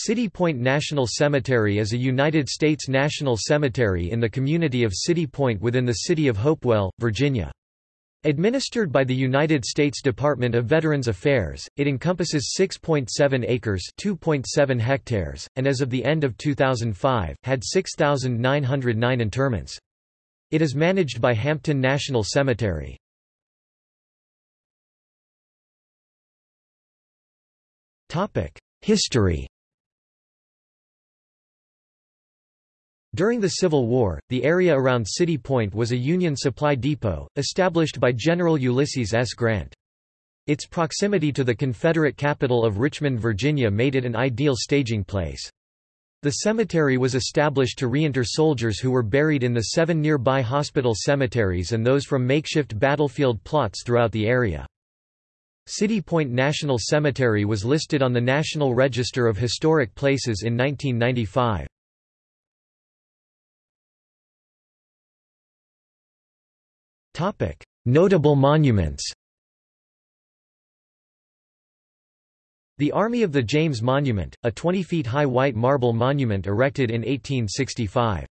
City Point National Cemetery is a United States national cemetery in the community of City Point within the city of Hopewell, Virginia. Administered by the United States Department of Veterans Affairs, it encompasses 6.7 acres (2.7 hectares) and as of the end of 2005, had 6,909 interments. It is managed by Hampton National Cemetery. Topic: History During the Civil War, the area around City Point was a Union supply depot, established by General Ulysses S. Grant. Its proximity to the Confederate capital of Richmond, Virginia made it an ideal staging place. The cemetery was established to reinter soldiers who were buried in the seven nearby hospital cemeteries and those from makeshift battlefield plots throughout the area. City Point National Cemetery was listed on the National Register of Historic Places in 1995. Notable monuments The Army of the James Monument, a 20 feet high white marble monument erected in 1865.